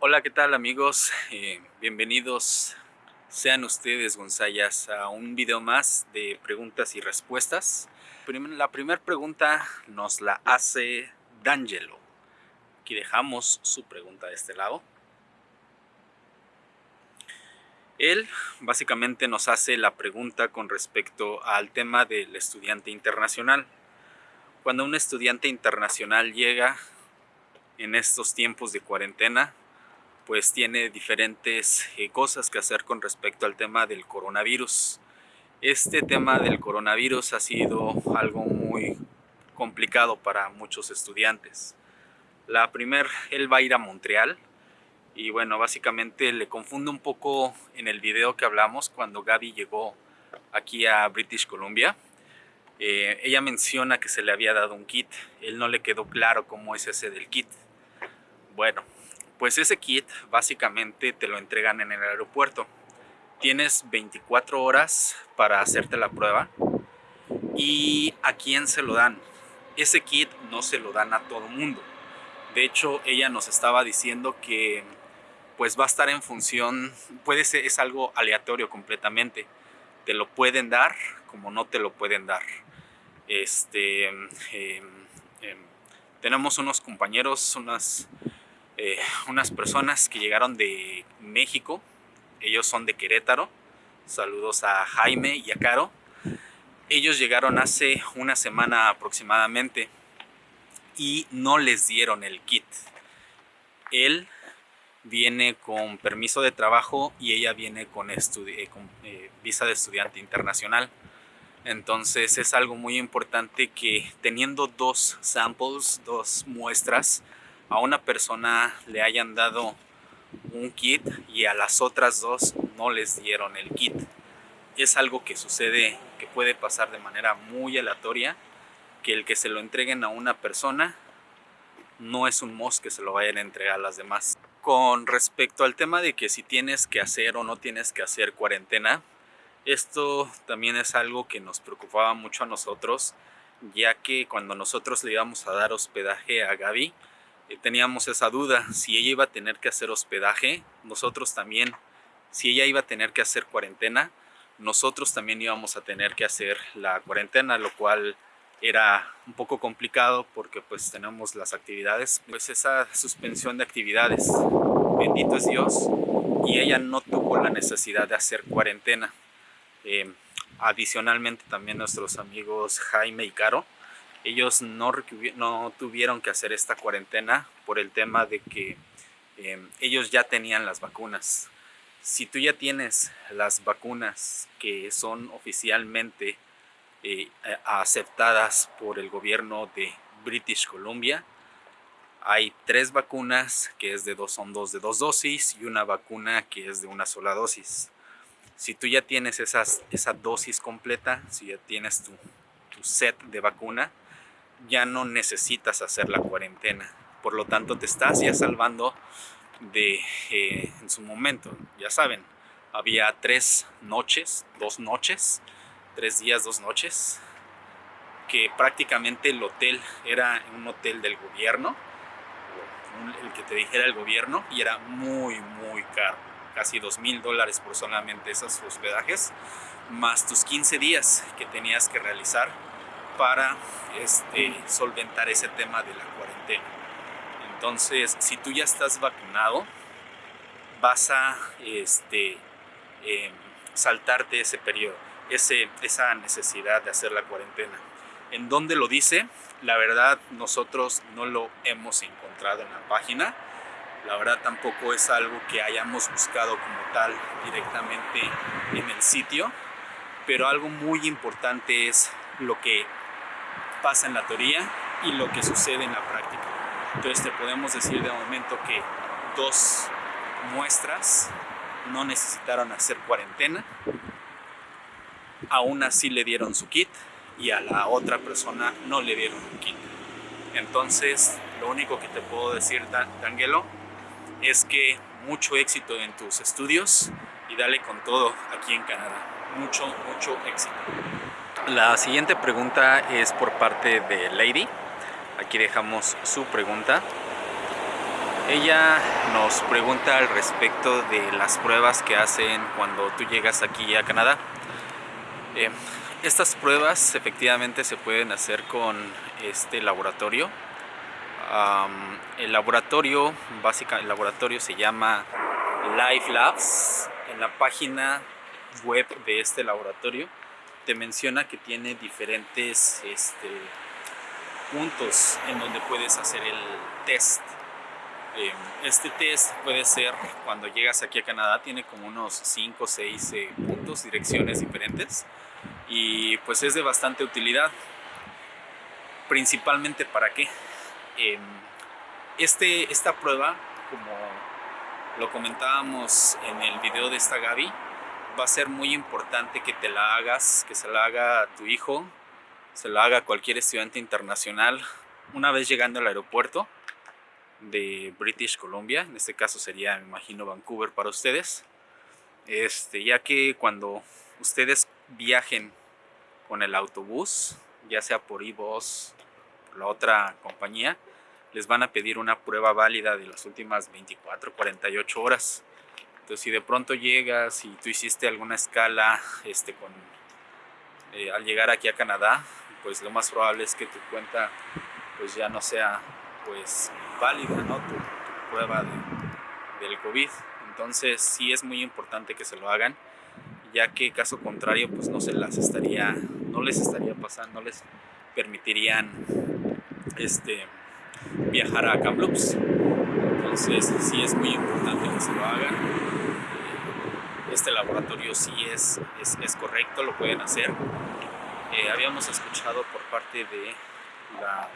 Hola, ¿qué tal amigos? Eh, bienvenidos sean ustedes, Gonzayas, a un video más de preguntas y respuestas. La primera pregunta nos la hace D'Angelo. Aquí dejamos su pregunta de este lado. Él básicamente nos hace la pregunta con respecto al tema del estudiante internacional. Cuando un estudiante internacional llega en estos tiempos de cuarentena, pues tiene diferentes eh, cosas que hacer con respecto al tema del coronavirus. Este tema del coronavirus ha sido algo muy complicado para muchos estudiantes. La primera, él va a ir a Montreal y bueno, básicamente le confundo un poco en el video que hablamos cuando Gaby llegó aquí a British Columbia. Eh, ella menciona que se le había dado un kit, él no le quedó claro cómo es ese del kit. Bueno, pues ese kit básicamente te lo entregan en el aeropuerto. Tienes 24 horas para hacerte la prueba. ¿Y a quién se lo dan? Ese kit no se lo dan a todo mundo. De hecho, ella nos estaba diciendo que pues va a estar en función, puede ser, es algo aleatorio completamente. Te lo pueden dar como no te lo pueden dar. Este, em, em, tenemos unos compañeros, unas eh, unas personas que llegaron de México, ellos son de Querétaro, saludos a Jaime y a Caro, ellos llegaron hace una semana aproximadamente y no les dieron el kit. Él viene con permiso de trabajo y ella viene con, eh, eh, visa de estudiante internacional. Entonces es algo muy importante que teniendo dos samples, dos muestras, a una persona le hayan dado un kit y a las otras dos no les dieron el kit. Es algo que sucede, que puede pasar de manera muy aleatoria, que el que se lo entreguen a una persona no es un mos que se lo vayan a entregar a las demás. Con respecto al tema de que si tienes que hacer o no tienes que hacer cuarentena, esto también es algo que nos preocupaba mucho a nosotros, ya que cuando nosotros le íbamos a dar hospedaje a Gaby, teníamos esa duda, si ella iba a tener que hacer hospedaje, nosotros también, si ella iba a tener que hacer cuarentena, nosotros también íbamos a tener que hacer la cuarentena, lo cual era un poco complicado porque pues tenemos las actividades, pues esa suspensión de actividades, bendito es Dios, y ella no tuvo la necesidad de hacer cuarentena. Eh, adicionalmente también nuestros amigos Jaime y Caro, ellos no, no tuvieron que hacer esta cuarentena por el tema de que em, ellos ya tenían las vacunas. Si tú ya tienes las vacunas que son oficialmente eh, aceptadas por el gobierno de British Columbia, hay tres vacunas que es de dos, son dos de dos dosis y una vacuna que es de una sola dosis. Si tú ya tienes esas, esa dosis completa, si ya tienes tu, tu set de vacuna, ya no necesitas hacer la cuarentena. Por lo tanto, te estás ya salvando de, eh, en su momento, ya saben, había tres noches, dos noches, tres días, dos noches, que prácticamente el hotel era un hotel del gobierno, el que te dijera el gobierno, y era muy, muy caro, casi dos mil dólares por solamente esos hospedajes, más tus 15 días que tenías que realizar para este, solventar ese tema de la cuarentena. Entonces, si tú ya estás vacunado, vas a este, em, saltarte ese periodo, ese, esa necesidad de hacer la cuarentena. ¿En dónde lo dice? La verdad, nosotros no lo hemos encontrado en la página. La verdad tampoco es algo que hayamos buscado como tal directamente en el sitio. Pero algo muy importante es lo que pasa en la teoría y lo que sucede en la práctica. Entonces te podemos decir de momento que dos muestras no necesitaron hacer cuarentena, aún así le dieron su kit y a la otra persona no le dieron un kit. Entonces, lo único que te puedo decir, Dangelo, es que mucho éxito en tus estudios y dale con todo aquí en Canadá. Mucho, mucho éxito. La siguiente pregunta es por parte de Lady. Aquí dejamos su pregunta. Ella nos pregunta al respecto de las pruebas que hacen cuando tú llegas aquí a Canadá. Eh, estas pruebas efectivamente se pueden hacer con este laboratorio. el laboratorio, básica, el laboratorio se llama Life Labs. En la página web de este laboratorio te menciona que tiene diferentes este, puntos en donde puedes hacer el test Em, este test puede ser, cuando llegas aquí a Canadá, tiene como unos 5 o 6 eh, puntos, direcciones diferentes y pues es de bastante utilidad. Principalmente para qué? Em, este, esta prueba, como lo comentábamos en el video de esta Gaby, va a ser muy importante que te la hagas, que se la haga a tu hijo, se la haga a cualquier estudiante internacional una vez llegando al aeropuerto de British Columbia, en este caso sería, me imagino, Vancouver para ustedes, este, ya que cuando ustedes viajen con el autobús, ya sea por iBus, por la otra compañía, les van a pedir una prueba válida de las últimas 24, 48 horas. Entonces, si de pronto llegas y tú hiciste alguna escala este, eh, al llegar aquí a Canadá, pues lo más probable es que tu cuenta pues ya no sea pues válida, ¿no? Tu, prueba de, del COVID. Entonces sí es muy importante que se lo hagan, ya que caso contrario pues no se las estaría, no les estaría pasando, no les permitirían este, viajar a Kamloops. Entonces sí es muy importante que se lo hagan. Este laboratorio sí es, es, correcto, lo pueden hacer. Eh, habíamos escuchado por parte de la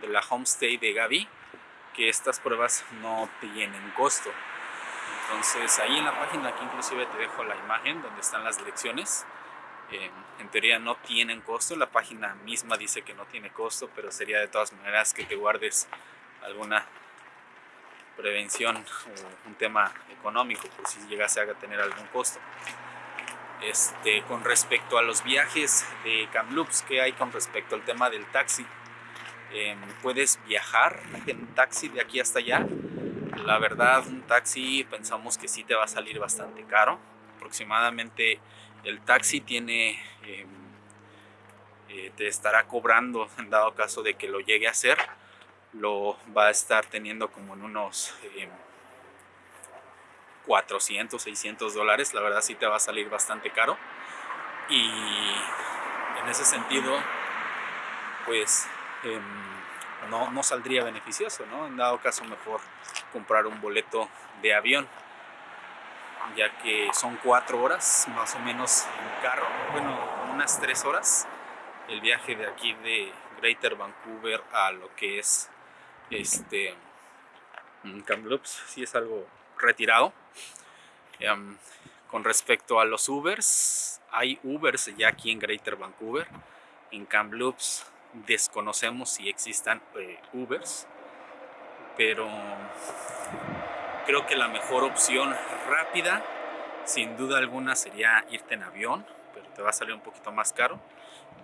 de la homestay de Gaby que estas pruebas no tienen costo. Entonces ahí en la página aquí inclusive te dejo la imagen donde están las direcciones. Eh, en teoría no tienen costo, la página misma dice que no tiene costo, pero sería de todas maneras que te guardes alguna prevención o un tema económico por si llegase a tener algún costo. Este, con respecto a los viajes de Kamloops, ¿qué hay con respecto al tema del taxi? Em, puedes viajar en taxi de aquí hasta allá. La verdad, un taxi pensamos que sí te va a salir bastante caro. Aproximadamente el taxi tiene, em, eh, te estará cobrando en dado caso de que lo llegue a hacer. Lo va a estar teniendo como en unos 400, em, 600 dólares. La verdad sí te va a salir bastante caro. Y en ese sentido, pues Em, no, no, saldría beneficioso, ¿no? En dado caso mejor comprar un boleto de avión, ya que son cuatro horas más o menos en carro, bueno, unas tres horas el viaje de aquí de Greater Vancouver a lo que es este Kamloops, sí es algo retirado. Em, con respecto a los Ubers, hay Ubers ya aquí en Greater Vancouver, en Kamloops desconocemos si existan eh, Ubers, pero creo que la mejor opción rápida, sin duda alguna, sería irte en avión, pero te va a salir un poquito más caro.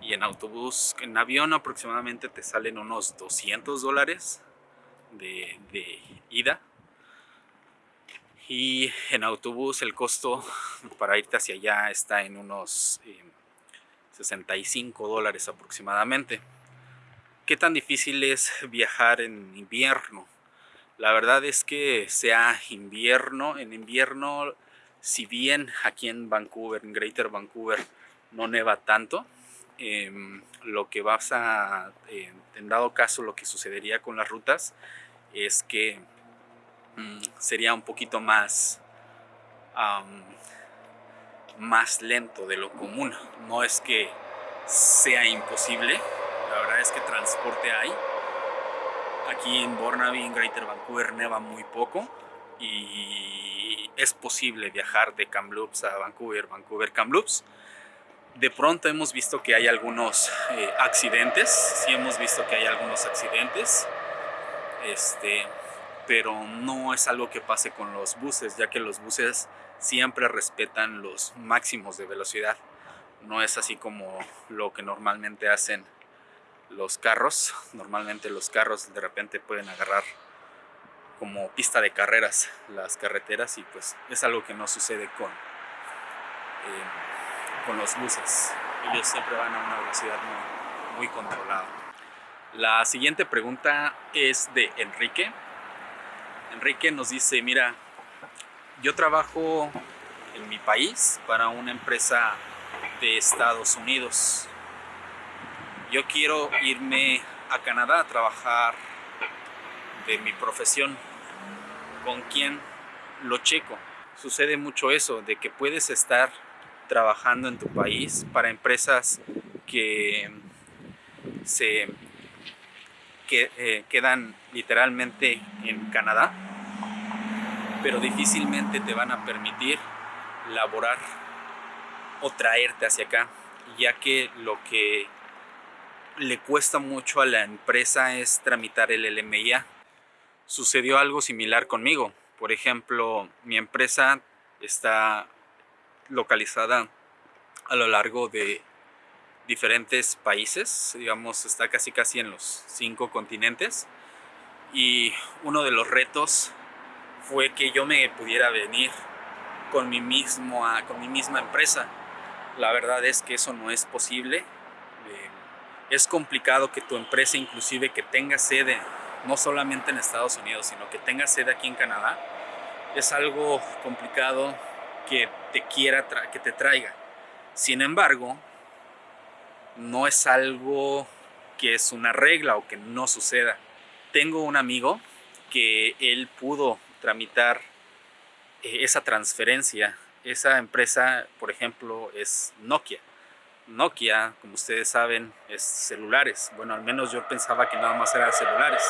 Y en autobús, en avión aproximadamente te salen unos 200 dólares de, ida. Y en autobús el costo para irte hacia allá está en unos 65 eh, dólares aproximadamente. ¿Qué tan difícil es viajar en invierno? La verdad es que sea invierno, en invierno, si bien aquí en Vancouver, en Greater Vancouver, no neva tanto, em, lo que vas a, eh, en dado caso, lo que sucedería con las rutas es que mm, sería un poquito más, más lento de lo común. No es que sea imposible, la verdad es que transporte hay. Aquí en Burnaby, en Greater Vancouver, neva muy poco y es posible viajar de Kamloops a Vancouver, Vancouver, Kamloops. De pronto hemos visto que hay algunos eh, accidentes, sí hemos visto que hay algunos accidentes, este, pero no es algo que pase con los buses, ya que los buses siempre respetan los máximos de velocidad. No es así como lo que normalmente hacen los carros. Normalmente los carros de repente pueden agarrar como pista de carreras las carreteras y pues es algo que no sucede con, eh, con los buses. Ellos siempre van a una velocidad muy, muy controlada. La siguiente pregunta es de Enrique. Enrique nos dice, mira, yo trabajo en mi país para una empresa de Estados Unidos. Yo quiero irme a Canadá a trabajar de mi profesión. ¿Con quién lo checo? Sucede mucho eso, de que puedes estar trabajando en tu país para empresas que se eh, quedan literalmente en Canadá, pero difícilmente te van a permitir laborar o traerte hacia acá, ya que lo que le cuesta mucho a la empresa es tramitar el LMIA. Sucedió algo similar conmigo. Por ejemplo, mi empresa está localizada a lo largo de diferentes países, digamos, está casi casi en los cinco continentes. Y uno de los retos fue que yo me pudiera venir con mi, mismo, con mi misma empresa. La verdad es que eso no es posible. Eh, es complicado que tu empresa inclusive que tenga sede no solamente en Estados Unidos, sino que tenga sede aquí en Canadá. Es algo complicado que te quiera que te traiga. Sin embargo, no es algo que es una regla o que no suceda. Tengo un amigo que él pudo tramitar eh, esa transferencia. Esa empresa, por ejemplo, es Nokia. Nokia, como ustedes saben, es celulares. Bueno, al menos yo pensaba que nada más eran celulares.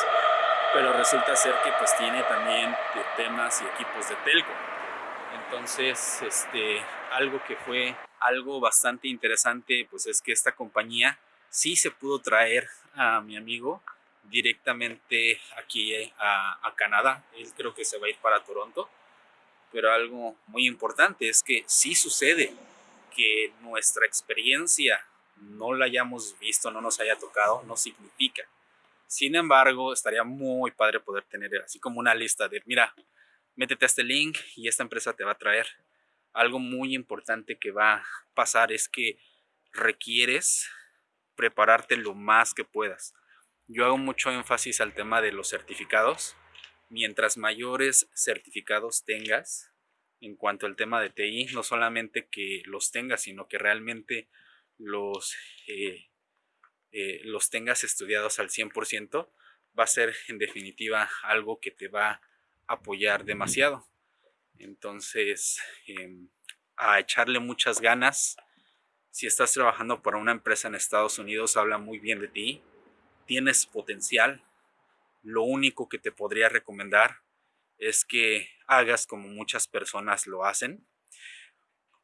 Pero resulta ser que pues tiene también temas y equipos de telco. Entonces, este, algo que fue algo bastante interesante, pues es que esta compañía sí se pudo traer a mi amigo directamente aquí a, a Canadá. Él creo que se va a ir para Toronto pero algo muy importante es que si sucede que nuestra experiencia no la hayamos visto, no nos haya tocado, no significa. Sin embargo, estaría muy padre poder tener así como una lista de, mira, métete a este link y esta empresa te va a traer. Algo muy importante que va a pasar es que requieres prepararte lo más que puedas. Yo hago mucho énfasis al tema de los certificados mientras mayores certificados tengas en cuanto al tema de TI, no solamente que los tengas, sino que realmente los, eh, eh, los tengas estudiados al 100%, va a ser en definitiva algo que te va a apoyar demasiado. Entonces, em, a echarle muchas ganas. Si estás trabajando para una empresa en Estados Unidos, habla muy bien de ti. Tienes potencial, lo único que te podría recomendar es que hagas como muchas personas lo hacen,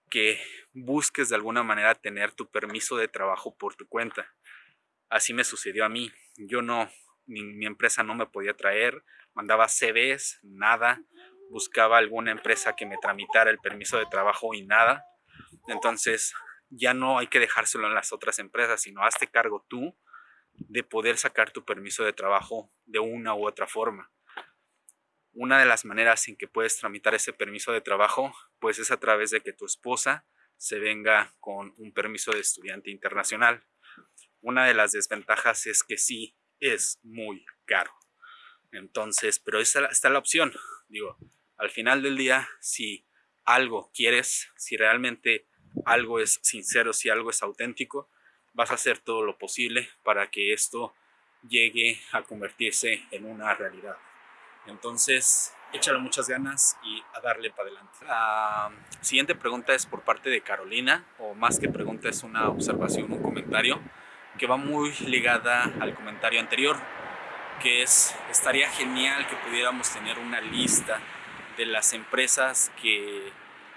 que busques de alguna manera tener tu permiso de trabajo por tu cuenta. Así me sucedió a mí. Yo no, mi, empresa no me podía traer, mandaba CVs, nada, buscaba alguna empresa que me tramitara el permiso de trabajo y nada. Entonces ya no hay que dejárselo en las otras empresas, sino hazte cargo tú de poder sacar tu permiso de trabajo de una u otra forma. Una de las maneras en que puedes tramitar ese permiso de trabajo, pues es a través de que tu esposa se venga con un permiso de estudiante internacional. Una de las desventajas es que sí es muy caro. Entonces, pero está, está la opción. Digo, al final del día, si algo quieres, si realmente algo es sincero, si algo es auténtico, vas a hacer todo lo posible para que esto llegue a convertirse en una realidad. Entonces, échale muchas ganas y a darle para adelante. La siguiente pregunta es por parte de Carolina, o más que pregunta es una observación, un comentario, que va muy ligada al comentario anterior, que es, estaría genial que pudiéramos tener una lista de las empresas que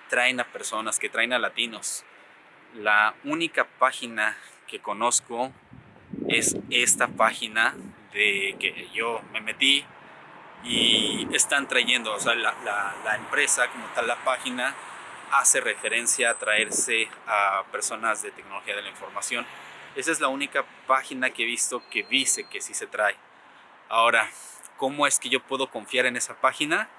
traen a personas, que traen a latinos. La única página que conozco es esta página de que yo me metí y están trayendo, o sea, la, la, empresa como tal, la página hace referencia a traerse a personas de tecnología de la información. Esa es la única página que he visto que dice que sí se trae. Ahora, ¿cómo es que yo puedo confiar en esa página?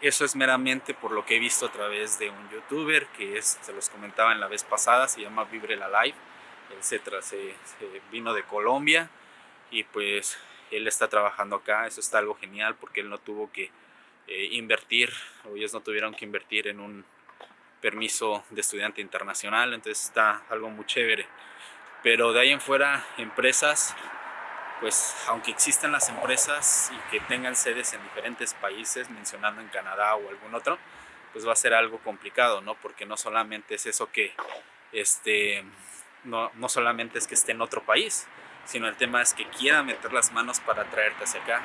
Eso es meramente por lo que he visto a través de un youtuber que es, se los comentaba en la vez pasada, se llama Vibre la Live. Él se, se, vino de Colombia y pues él está trabajando acá. Eso está algo genial porque él no tuvo que eh, invertir, o ellos no tuvieron que invertir en un permiso de estudiante internacional. Entonces está algo muy chévere. Pero de ahí en fuera, empresas pues aunque existan las empresas y que tengan sedes en diferentes países, mencionando en Canadá o algún otro, pues va a ser algo complicado, ¿no? Porque no solamente es eso que, este, no, no solamente es que esté en otro país, sino el tema es que quiera meter las manos para traerte hacia acá.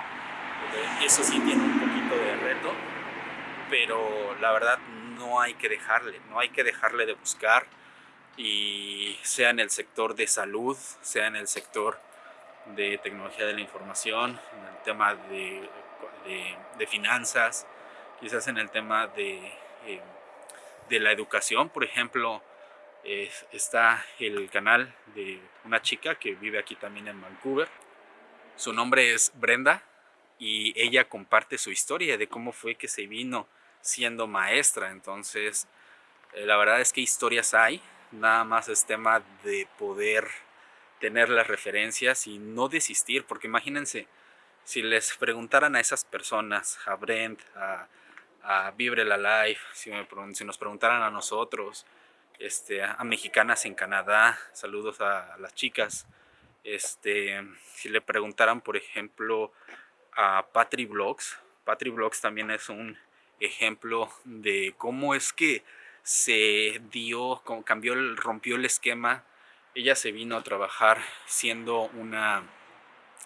Eso sí tiene un poquito de reto, pero la verdad no hay que dejarle, no hay que dejarle de buscar y sea en el sector de salud, sea en el sector de tecnología de la información, en el tema de, de, finanzas, quizás en el tema de, eh, de la educación, por ejemplo, está el canal de una chica que vive aquí también en Vancouver. Su nombre es Brenda y ella comparte su historia de cómo fue que se vino siendo maestra. Entonces, eh, la verdad es que historias hay, nada más es tema de poder tener las referencias y no desistir, porque imagínense, si les preguntaran a esas personas, a Brent, a, a Vibre la Life, si, si, nos preguntaran a nosotros, este, a, mexicanas en Canadá, saludos a, las chicas, este, si le preguntaran, por ejemplo, a Patri Blogs, Patri también es un ejemplo de cómo es que se dio, cambió, rompió el esquema ella se vino a trabajar siendo una,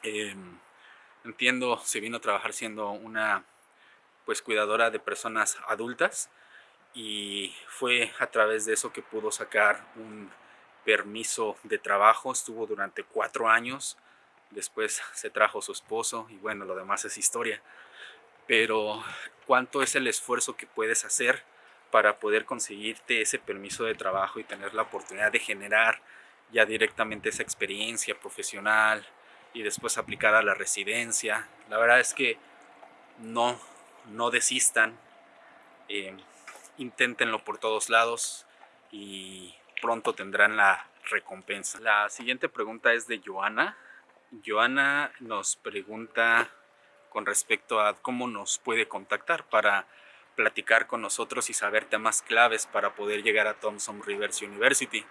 em, entiendo, se vino a trabajar siendo una pues cuidadora de personas adultas y fue a través de eso que pudo sacar un permiso de trabajo, estuvo durante cuatro años, después se trajo su esposo y bueno, lo demás es historia. Pero cuánto es el esfuerzo que puedes hacer para poder conseguirte ese permiso de trabajo y tener la oportunidad de generar ya directamente esa experiencia profesional y después aplicar a la residencia. La verdad es que no, no desistan, eh, inténtenlo por todos lados y pronto tendrán la recompensa. La siguiente pregunta es de Joana. Joana nos pregunta con respecto a cómo nos puede contactar para platicar con nosotros y saber temas claves para poder llegar a Thompson Rivers University.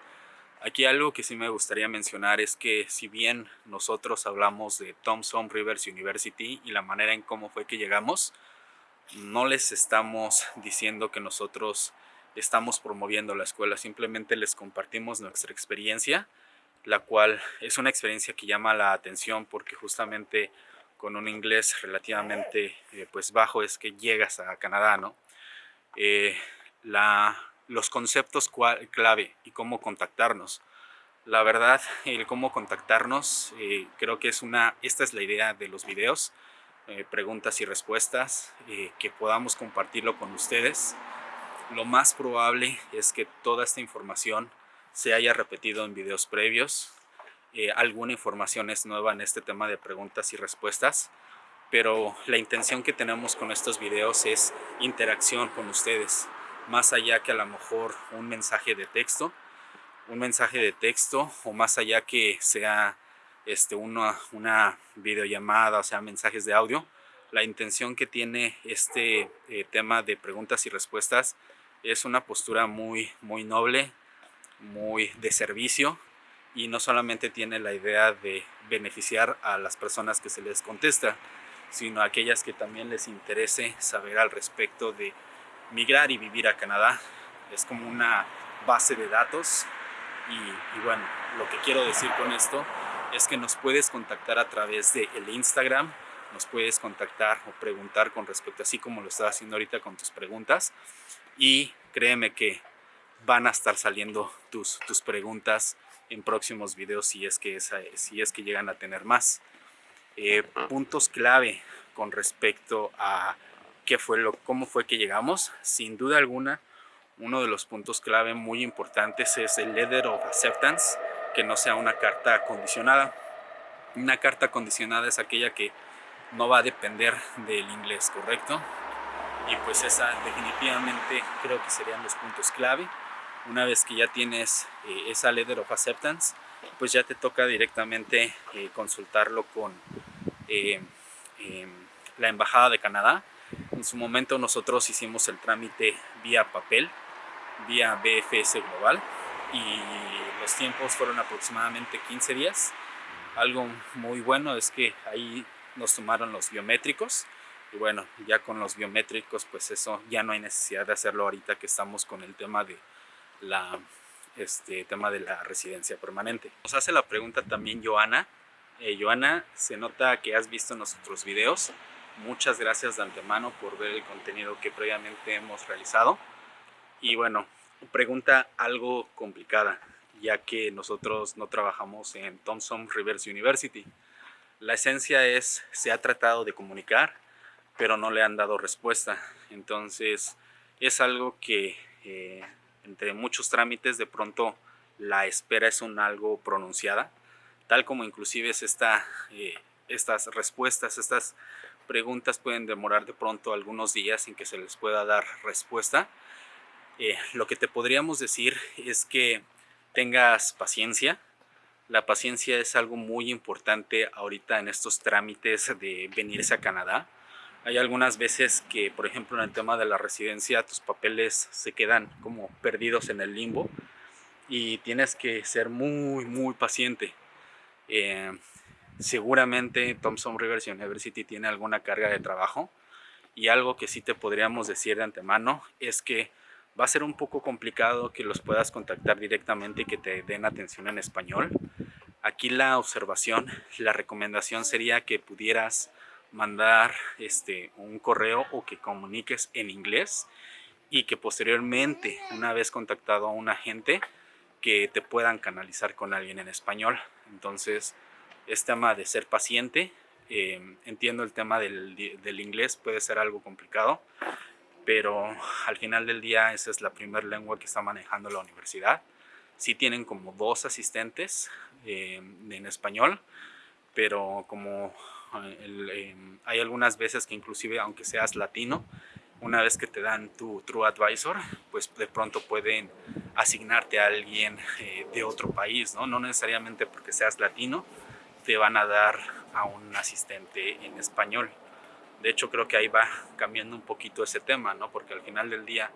Aquí algo que sí me gustaría mencionar es que si bien nosotros hablamos de Thompson Rivers University y la manera en cómo fue que llegamos, no les estamos diciendo que nosotros estamos promoviendo la escuela, simplemente les compartimos nuestra experiencia, la cual es una experiencia que llama la atención porque justamente con un inglés relativamente eh, pues bajo es que llegas a Canadá, ¿no? Eh, los conceptos clave y cómo contactarnos. La verdad, el cómo contactarnos, eh, creo que es una, esta es la idea de los videos, preguntas y respuestas, que podamos compartirlo con ustedes. Lo más probable es que toda esta información se haya repetido en videos previos. Alguna información es nueva en este tema de preguntas y respuestas, pero la intención que tenemos con estos videos es interacción con ustedes más allá que a lo mejor un mensaje de texto, un mensaje de texto o más allá que sea este, una, una videollamada, o sea, mensajes de audio. La intención que tiene este eh, tema de preguntas y respuestas es una postura muy, muy noble, muy de servicio y no solamente tiene la idea de beneficiar a las personas que se les contesta, sino a aquellas que también les interese saber al respecto de migrar y vivir a Canadá. Es como una base de datos y, bueno, lo que quiero decir con esto es que nos puedes contactar a través de el Instagram, nos puedes contactar o preguntar con respecto, así como lo estás haciendo ahorita con tus preguntas y créeme que van a estar saliendo tus, tus preguntas en próximos videos si es que, si es que llegan a tener más. Eh, puntos clave con respecto a fue lo, cómo fue que llegamos. Sin duda alguna, uno de los puntos clave muy importantes es el Letter of Acceptance, que no sea una carta condicionada. Una carta condicionada es aquella que no va a depender del inglés, ¿correcto? Y pues esa definitivamente creo que serían los puntos clave. Una vez que ya tienes eh, esa letter of acceptance, pues ya te toca directamente eh, consultarlo con eh, em, la Embajada de Canadá. En su momento nosotros hicimos el trámite vía papel, vía BFS Global y los tiempos fueron aproximadamente 15 días. Algo muy bueno es que ahí nos tomaron los biométricos y bueno, ya con los biométricos pues eso ya no hay necesidad de hacerlo ahorita que estamos con el tema de la este tema de la residencia permanente. Nos hace la pregunta también Joana. Eh, Joana, se nota que has visto nuestros videos. Muchas gracias de antemano por ver el contenido que previamente hemos realizado. Y bueno, pregunta algo complicada, ya que nosotros no trabajamos en Thompson Rivers University. La esencia es, se ha tratado de comunicar, pero no le han dado respuesta. Entonces, es algo que eh, entre muchos trámites de pronto la espera es un algo pronunciada, tal como inclusive es esta, eh, estas respuestas, estas preguntas pueden demorar de pronto algunos días sin que se les pueda dar respuesta. Eh, lo que te podríamos decir es que tengas paciencia, la paciencia es algo muy importante ahorita en estos trámites de venirse a Canadá. Hay algunas veces que, por ejemplo, en el tema de la residencia, tus papeles se quedan como perdidos en el limbo y tienes que ser muy, muy paciente. Eh, seguramente Thompson Rivers University tiene alguna carga de trabajo y algo que sí te podríamos decir de antemano es que va a ser un poco complicado que los puedas contactar directamente y que te den atención en español. Aquí la observación, la recomendación sería que pudieras mandar este, un correo o que comuniques en inglés y que posteriormente, una vez contactado a un agente, que te puedan canalizar con alguien en español. Entonces, es tema de ser paciente. Eh, entiendo el tema del, del inglés, puede ser algo complicado, pero al final del día esa es la primera lengua que está manejando la universidad. Sí tienen como dos asistentes eh, en español, pero como eh, eh, hay algunas veces que inclusive aunque seas latino, una vez que te dan tu True Advisor, pues de pronto pueden asignarte a alguien de otro país, ¿no? No necesariamente porque seas latino, te van a dar a un asistente en español. De hecho, creo que ahí va cambiando un poquito ese tema, ¿no? Porque al final del día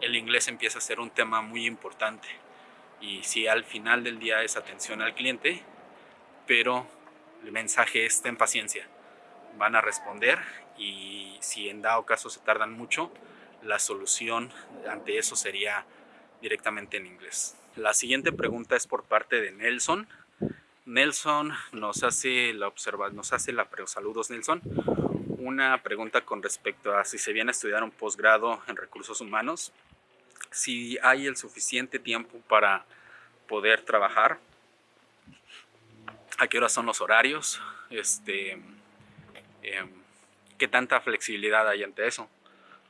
el inglés empieza a ser un tema muy importante. Y si al final del día es atención al cliente, pero el mensaje es ten paciencia. Van a responder y si en dado caso se tardan mucho, la solución ante eso sería directamente en inglés. La siguiente pregunta es por parte de Nelson. Nelson nos hace la observa, nos hace la saludos Nelson una pregunta con respecto a si se viene a estudiar un posgrado en recursos humanos, si hay el suficiente tiempo para poder trabajar, a qué horas son los horarios, este, em, qué tanta flexibilidad hay ante eso.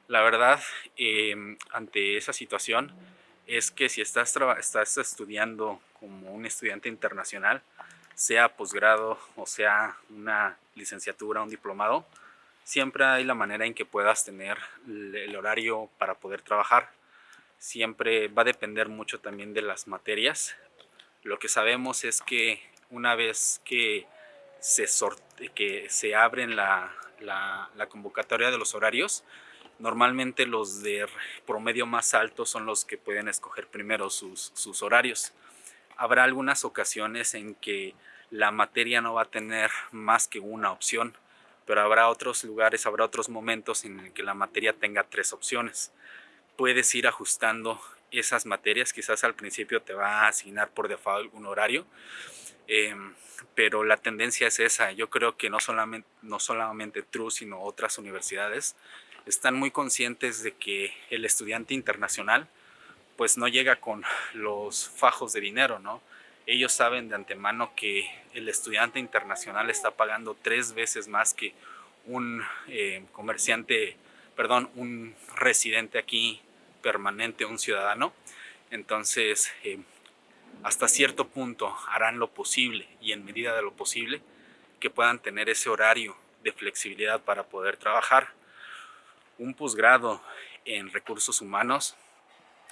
La verdad, em, ante esa situación, es que si estás, estás estudiando como un estudiante internacional, sea posgrado o sea una licenciatura, un diplomado, siempre hay la manera en que puedas tener el horario para poder trabajar. Siempre va a depender mucho también de las materias. Lo que sabemos es que una vez que se, sorte, que se abren la, convocatoria de los horarios, normalmente los de promedio más alto son los que pueden escoger primero sus, sus horarios. Habrá algunas ocasiones en que la materia no va a tener más que una opción pero habrá otros lugares, habrá otros momentos en el que la materia tenga tres opciones. Puedes ir ajustando esas materias, quizás al principio te va a asignar por default un horario, em, pero la tendencia es esa. Yo creo que no solamente, no solamente TRU, sino otras universidades están muy conscientes de que el estudiante internacional pues no llega con los fajos de dinero, ¿no? ellos saben de antemano que el estudiante internacional está pagando tres veces más que un eh, comerciante, perdón, un residente aquí permanente, un ciudadano. Entonces, eh, hasta cierto punto harán lo posible y en medida de lo posible que puedan tener ese horario de flexibilidad para poder trabajar. Un posgrado en recursos humanos,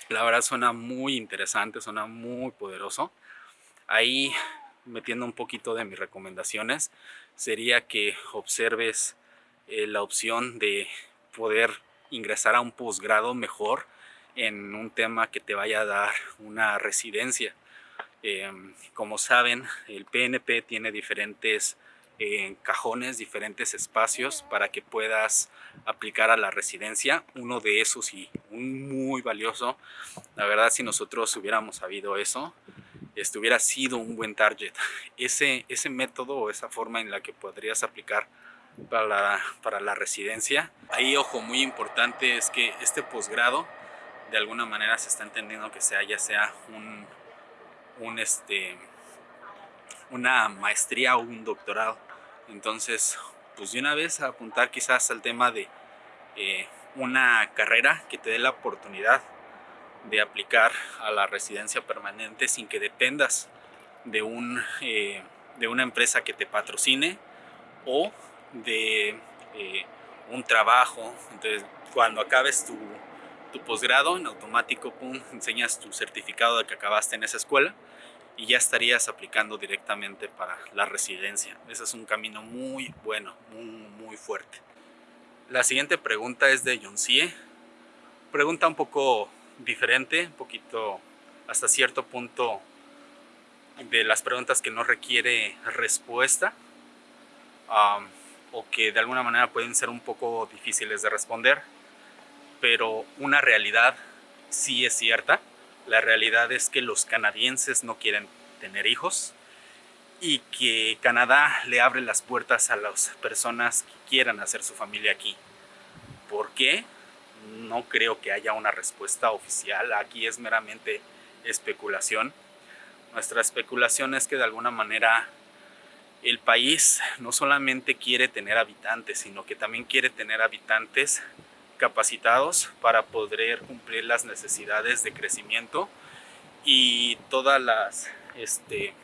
la verdad suena muy interesante, suena muy poderoso. Ahí, metiendo un poquito de mis recomendaciones, sería que observes eh, la opción de poder ingresar a un posgrado mejor en un tema que te vaya a dar una residencia. Em, como saben, el PNP tiene diferentes eh, cajones, diferentes espacios para que puedas aplicar a la residencia. Uno de esos y un muy valioso. La verdad, si nosotros hubiéramos sabido eso, esto hubiera sido un buen target. Ese, ese método o esa forma en la que podrías aplicar para la, para la residencia. Ahí, ojo, muy importante es que este posgrado de alguna manera se está entendiendo que sea ya sea un, un este, una maestría o un doctorado. Entonces, pues de una vez apuntar quizás al tema de eh, una carrera que te dé la oportunidad de aplicar a la residencia permanente sin que dependas de, un, eh, de una empresa que te patrocine o de eh, un trabajo. Entonces, cuando acabes tu, tu posgrado, en automático, pum, enseñas tu certificado de que acabaste en esa escuela y ya estarías aplicando directamente para la residencia. Ese es un camino muy bueno, muy, muy fuerte. La siguiente pregunta es de Yoncie. Pregunta un poco diferente, un poquito hasta cierto punto de las preguntas que no requiere respuesta o que de alguna manera pueden ser un poco difíciles de responder, pero una realidad sí es cierta. La realidad es que los canadienses no quieren tener hijos y que Canadá le abre las puertas a las personas que quieran hacer su familia aquí. ¿Por qué? No creo que haya una respuesta oficial. Aquí es meramente especulación. Nuestra especulación es que de alguna manera el país no solamente quiere tener habitantes, sino que también quiere tener habitantes capacitados para poder cumplir las necesidades de crecimiento y todas las este,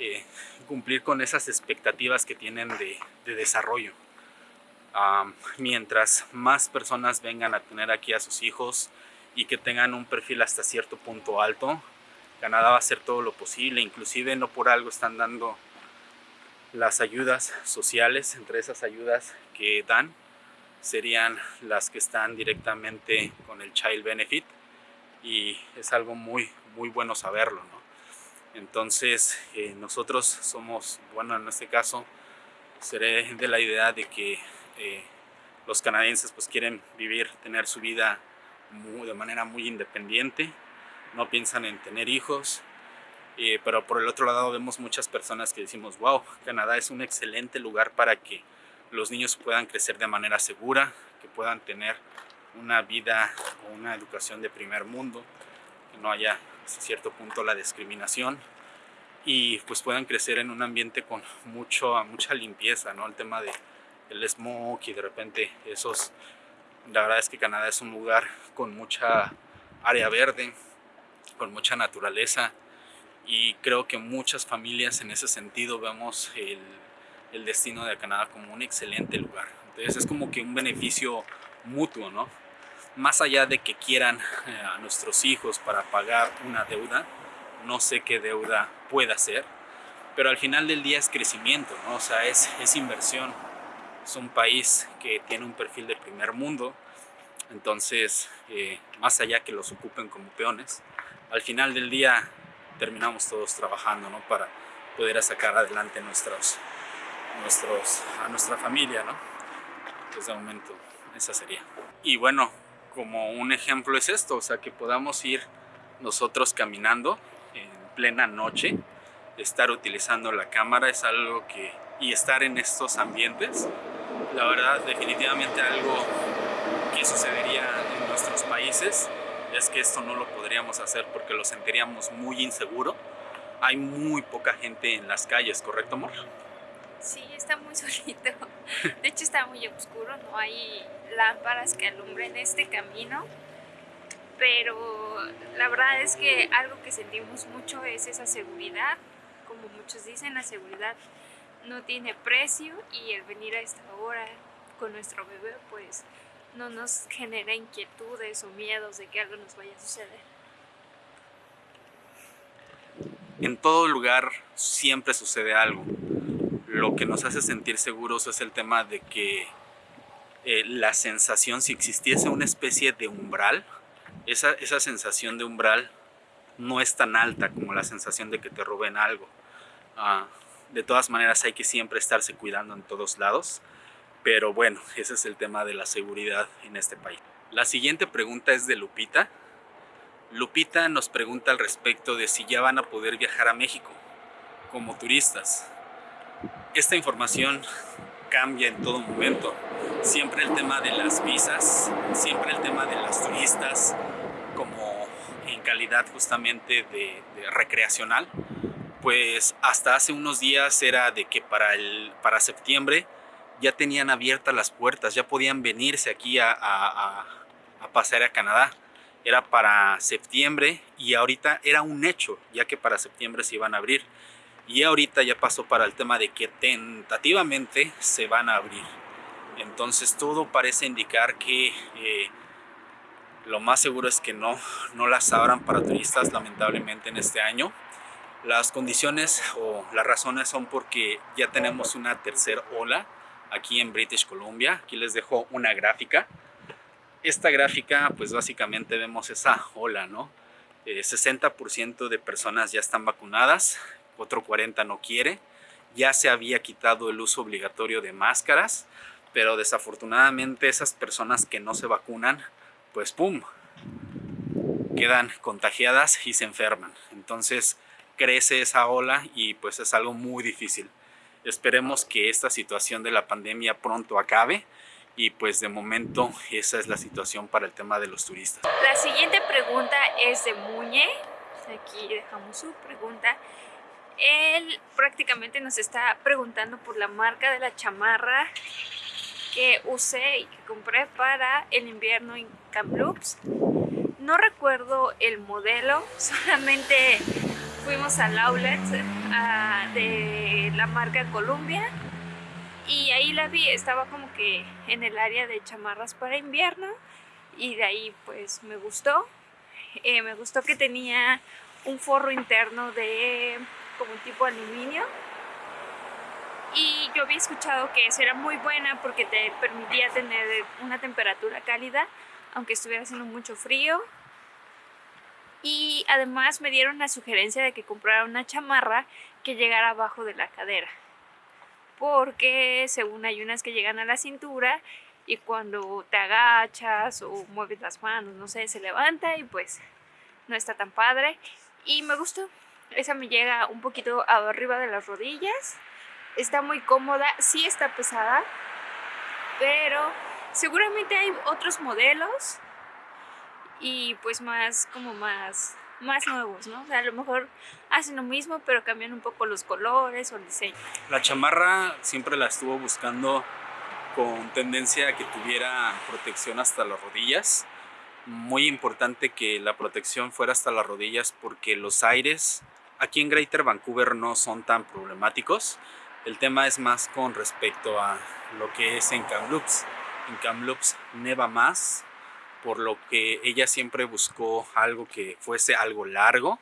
eh, cumplir con esas expectativas que tienen de, desarrollo. mientras más personas vengan a tener aquí a sus hijos y que tengan un perfil hasta cierto punto alto, Canadá va a hacer todo lo posible, inclusive no por algo están dando las ayudas sociales, entre esas ayudas que dan serían las que están directamente con el Child Benefit y es algo muy, muy bueno saberlo. ¿no? Entonces eh, nosotros somos, bueno en este caso, seré de la idea de que eh, los canadienses pues quieren vivir, tener su vida de manera muy independiente, no piensan en tener hijos, eh, pero por el otro lado vemos muchas personas que decimos, wow, Canadá es un excelente lugar para que los niños puedan crecer de manera segura, que puedan tener una vida o una educación de primer mundo, que no haya hasta cierto punto la discriminación y pues puedan crecer en un ambiente con mucho, mucha limpieza, ¿no? El tema de el smoke y de repente esos... La verdad es que Canadá es un lugar con mucha área verde, con mucha naturaleza y creo que muchas familias en ese sentido vemos el el destino de Canadá como un excelente lugar. Entonces es como que un beneficio mutuo, ¿no? Más allá de que quieran eh, a nuestros hijos para pagar una deuda, no sé qué deuda pueda ser, pero al final del día es crecimiento, ¿no? O sea, es, es inversión. Es un país que tiene un perfil de primer mundo, entonces, eh, más allá que los ocupen como peones, al final del día terminamos todos trabajando, ¿no? Para poder sacar adelante nuestros, nuestros, a nuestra familia, ¿no? Pues de momento esa sería. Y bueno, como un ejemplo es esto, o sea, que podamos ir nosotros caminando en plena noche, estar utilizando la cámara es algo que, y estar en estos ambientes, la verdad definitivamente algo que sucedería en nuestros países es que esto no lo podríamos hacer porque lo sentiríamos muy inseguro. Hay muy poca gente en las calles, ¿correcto amor? Sí, está muy solito. De hecho está muy oscuro, no hay lámparas que alumbren este camino. pero la verdad es que algo que sentimos mucho es esa seguridad, como muchos dicen, la seguridad no tiene precio y el venir a esta hora con nuestro bebé pues no nos genera inquietudes o miedos de que algo nos vaya a suceder. En todo lugar siempre sucede algo. Lo que nos hace sentir seguros es el tema de que eh, la sensación, si existiese una especie de umbral, esa, esa sensación de umbral no es tan alta como la sensación de que te roben algo. Ah, de todas maneras hay que siempre estarse cuidando en todos lados, pero bueno, ese es el tema de la seguridad en este país. La siguiente pregunta es de Lupita. Lupita nos pregunta al respecto de si ya van a poder viajar a México como turistas. Esta información cambia en todo momento. Siempre el tema de las visas, siempre el tema de las turistas, como en calidad justamente de, recreacional, pues hasta hace unos días era de que para, el, para septiembre ya tenían abiertas las puertas, ya podían venirse aquí a, a, a pasear a Canadá. Era para septiembre y ahorita era un hecho, ya que para septiembre se iban a abrir y ahorita ya pasó para el tema de que tentativamente se van a abrir. Entonces todo parece indicar que eh, lo más seguro es que no, no las abran para turistas lamentablemente en este año. Las condiciones o las razones son porque ya tenemos una tercera ola aquí en British Columbia. Aquí les dejo una gráfica. Esta gráfica pues básicamente vemos esa ola, ¿no? 60% eh, de personas ya están vacunadas, otro 40 no quiere. Ya se había quitado el uso obligatorio de máscaras, pero desafortunadamente esas personas que no se vacunan, pues ¡pum! quedan contagiadas y se enferman. Entonces crece esa ola y pues es algo muy difícil. Esperemos que esta situación de la pandemia pronto acabe y pues de momento esa es la situación para el tema de los turistas. La siguiente pregunta es de Muñe. Aquí dejamos su pregunta él prácticamente nos está preguntando por la marca de la chamarra que usé y que compré para el invierno en Kamloops. No recuerdo el modelo, solamente fuimos al outlet ah, de la marca Columbia y ahí la vi, estaba como que en el área de chamarras para invierno y de ahí pues me gustó. Eh, me gustó que tenía un forro interno de como un tipo aluminio. Y yo había escuchado que eso era muy buena porque te permitía tener una temperatura cálida aunque estuviera haciendo mucho frío. Y además me dieron la sugerencia de que comprara una chamarra que llegara abajo de la cadera porque según hay unas que llegan a la cintura y cuando te agachas o mueves las manos, no sé, se levanta y pues no está tan padre. Y me gustó esa me llega un poquito arriba de las rodillas. Está muy cómoda, sí está pesada, pero seguramente hay otros modelos y pues más como más más nuevos, ¿no? O sea, a lo mejor hacen lo mismo, pero cambian un poco los colores o el diseño. La chamarra siempre la estuvo buscando con tendencia a que tuviera protección hasta las rodillas. Muy importante que la protección fuera hasta las rodillas porque los aires Aquí en Greater Vancouver no son tan problemáticos. El tema es más con respecto a lo que es en Kamloops. En Kamloops neva más, por lo que ella siempre buscó algo que fuese algo largo,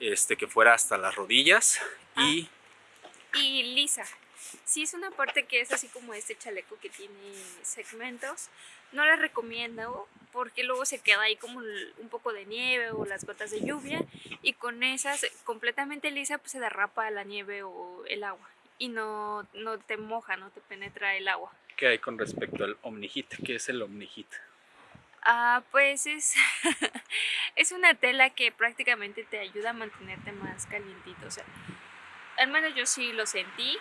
este, que fuera hasta las rodillas y... Ah, y lisa. Si es una parte que es así como este chaleco que tiene segmentos, no les recomiendo porque luego se queda ahí como un poco de nieve o las gotas de lluvia y con esas completamente lisa pues se derrapa la nieve o el agua y no, no te moja, no te penetra el agua. ¿Qué hay con respecto al Omnihit? ¿Qué es el Omnihit? Ah, pues es, es una tela que prácticamente te ayuda a mantenerte más calientito. O sea, al menos yo sí lo sentí,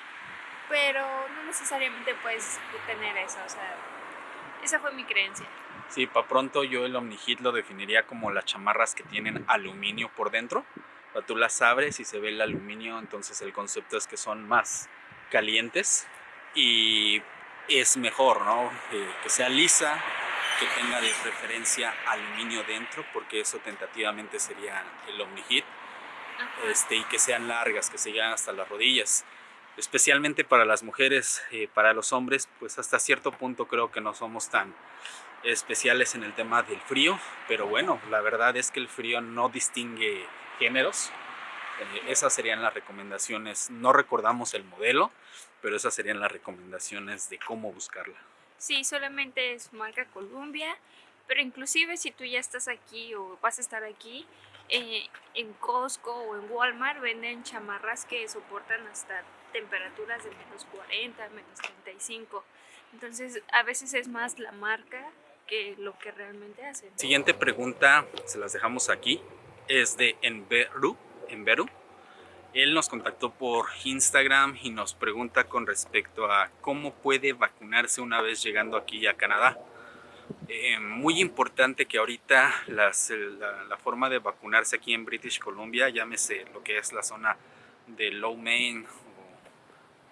pero no necesariamente puedes tener eso. O sea, esa fue mi creencia. Sí, para pronto yo el Omnihit lo definiría como las chamarras que tienen aluminio por dentro. O tú las abres y se ve el aluminio, entonces el concepto es que son más calientes y es mejor, ¿no? que sea lisa, que tenga de preferencia aluminio dentro, porque eso tentativamente sería el Omnihit, este, y que sean largas, que se lleguen hasta las rodillas. Especialmente para las mujeres, eh, para los hombres, pues hasta cierto punto creo que no somos tan especiales en el tema del frío, pero bueno, la verdad es que el frío no distingue géneros. Eh, esas serían las recomendaciones, no recordamos el modelo, pero esas serían las recomendaciones de cómo buscarla. Sí, solamente es marca Columbia, pero inclusive si tú ya estás aquí o vas a estar aquí, eh, en Costco o en Walmart venden chamarras que soportan hasta temperaturas de menos 40, menos 35. Entonces a veces es más la marca que lo que realmente hacen. Siguiente pregunta, se las dejamos aquí, es de Enveru. Enveru. Él nos contactó por Instagram y nos pregunta con respecto a cómo puede vacunarse una vez llegando aquí a Canadá. Eh, muy importante que ahorita las, la, forma de vacunarse aquí en British Columbia, llámese lo que es la zona de Low Main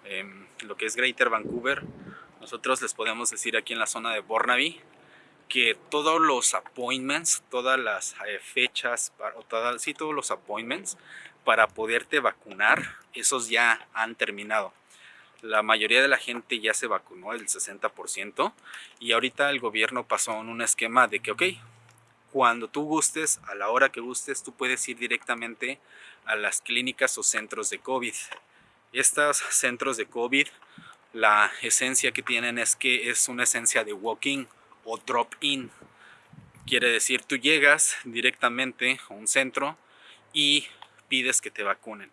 em, lo que es Greater Vancouver, nosotros les podemos decir aquí en la zona de Burnaby que todos los appointments, todas las eh, fechas, o todas, sí, todos los appointments para poderte vacunar, esos ya han terminado. La mayoría de la gente ya se vacunó, el 60%, y ahorita el gobierno pasó en un esquema de que, ok, cuando tú gustes, a la hora que gustes, tú puedes ir directamente a las clínicas o centros de COVID. Estos centros de COVID, la esencia que tienen es que es una esencia de walking o drop-in. Quiere decir, tú llegas directamente a un centro y pides que te vacunen.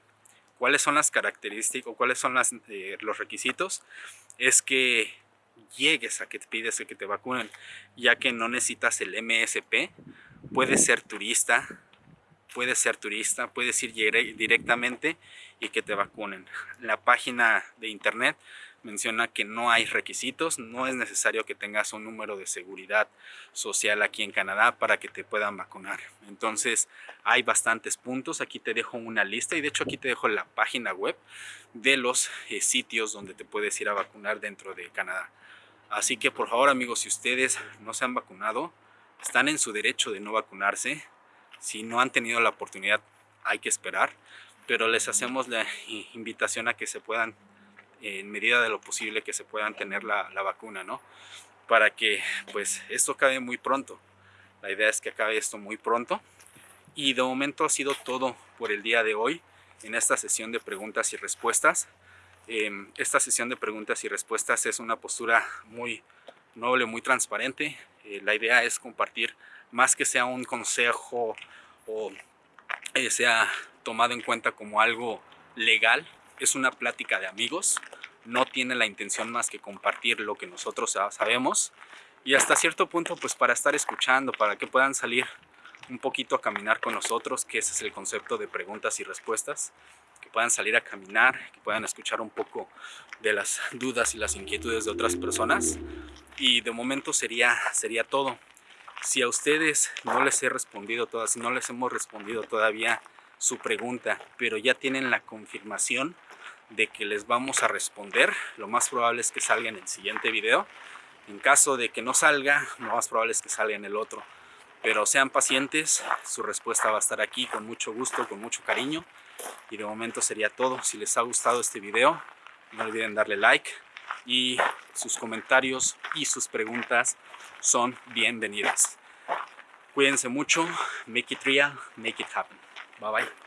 ¿Cuáles son las características o cuáles son eh, los requisitos? Es que llegues a que te pides que te vacunen, ya que no necesitas el MSP, puedes ser turista, puedes ser turista, puedes ir directamente y que te vacunen. La página de internet menciona que no hay requisitos, no es necesario que tengas un número de seguridad social aquí en Canadá para que te puedan vacunar. Entonces hay bastantes puntos, aquí te dejo una lista y de hecho aquí te dejo la página web de los eh, sitios donde te puedes ir a vacunar dentro de Canadá. Así que por favor amigos, si ustedes no se han vacunado, están en su derecho de no vacunarse. Si no han tenido la oportunidad, hay que esperar. Pero les hacemos la invitación a que se puedan en medida de lo posible que se puedan tener la, vacuna, ¿no? Para que pues esto acabe muy pronto. La idea es que acabe esto muy pronto. Y de momento ha sido todo por el día de hoy en esta sesión de preguntas y respuestas. Em, esta sesión de preguntas y respuestas es una postura muy noble, muy transparente. Eh, la idea es compartir más que sea un consejo o eh, sea tomado en cuenta como algo legal, es una plática de amigos, no tiene la intención más que compartir lo que nosotros sabemos y hasta cierto punto pues para estar escuchando, para que puedan salir un poquito a caminar con nosotros, que ese es el concepto de preguntas y respuestas, que puedan salir a caminar, que puedan escuchar un poco de las dudas y las inquietudes de otras personas y de momento sería, sería todo. Si a ustedes no les he respondido todas, si no les hemos respondido todavía su pregunta, pero ya tienen la confirmación de que les vamos a responder. Lo más probable es que salga en el siguiente video. En caso de que no salga, lo más probable es que salga en el otro. Pero sean pacientes, su respuesta va a estar aquí con mucho gusto, con mucho cariño. Y de momento sería todo. Si les ha gustado este video, no olviden darle like. Y sus comentarios y sus preguntas son bienvenidas. Cuídense mucho, make it real, make it happen. Bye bye.